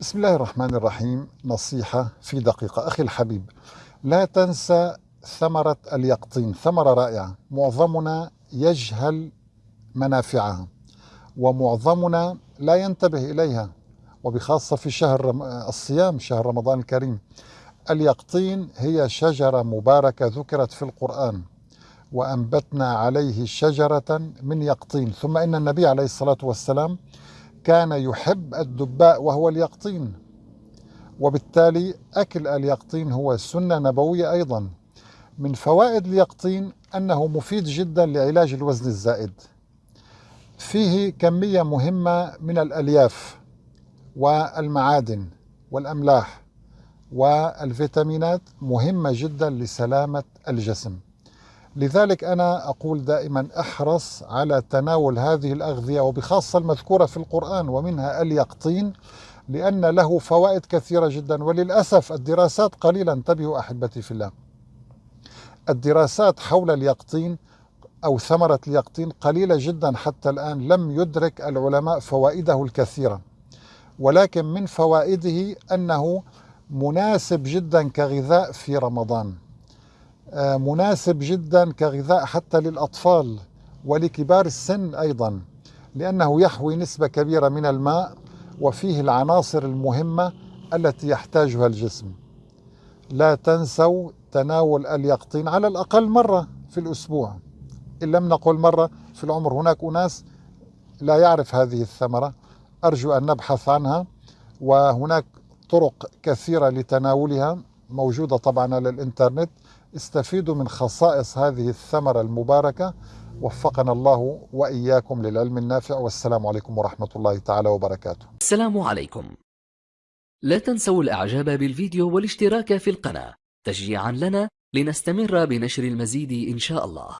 بسم الله الرحمن الرحيم. نصيحة في دقيقة. أخي الحبيب لا تنسى ثمرة اليقطين. ثمرة رائعة. معظمنا يجهل منافعها ومعظمنا لا ينتبه إليها وبخاصة في شهر الصيام شهر رمضان الكريم. اليقطين هي شجرة مباركة ذكرت في القرآن وأنبتنا عليه شجرة من يقطين. ثم إن النبي عليه الصلاة والسلام كان يحب الدباء وهو اليقطين وبالتالي أكل اليقطين هو سنة نبوية أيضا. من فوائد اليقطين أنه مفيد جدا لعلاج الوزن الزائد. فيه كمية مهمة من الألياف والمعادن والأملاح والفيتامينات مهمة جدا لسلامة الجسم. لذلك أنا أقول دائما أحرص على تناول هذه الأغذية وبخاصة المذكورة في القرآن ومنها اليقطين لأن له فوائد كثيرة جدا. وللأسف الدراسات قليلا انتبهوا أحبتي في الله. الدراسات حول اليقطين أو ثمرة اليقطين قليلة جدا حتى الآن لم يدرك العلماء فوائده الكثيرة. ولكن من فوائده أنه مناسب جدا كغذاء في رمضان. مناسب جدا كغذاء حتى للأطفال ولكبار السن أيضا لأنه يحوي نسبة كبيرة من الماء وفيه العناصر المهمة التي يحتاجها الجسم. لا تنسوا تناول اليقطين على الأقل مرة في الأسبوع. إن لم نقل مرة في العمر هناك أناس لا يعرف هذه الثمرة. أرجو أن نبحث عنها وهناك طرق كثيرة لتناولها. موجودة طبعا على الإنترنت استفيدوا من خصائص هذه الثمرة المباركة. وفقنا الله وإياكم للعلم النافع. والسلام عليكم ورحمة الله تعالى وبركاته. السلام عليكم. لا تنسوا الإعجاب بالفيديو والاشتراك في القناة. تشجيعا لنا لنستمر بنشر المزيد إن شاء الله.